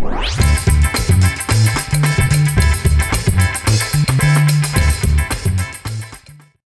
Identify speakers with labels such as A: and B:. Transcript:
A: Música